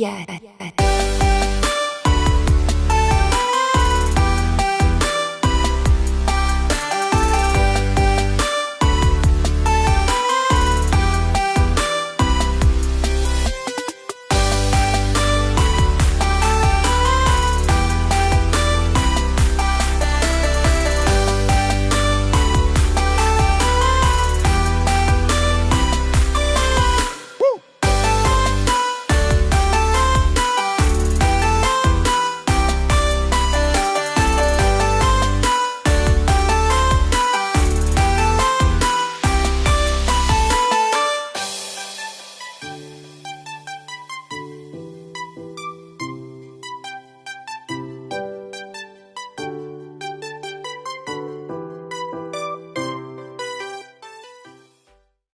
Yeah. yeah.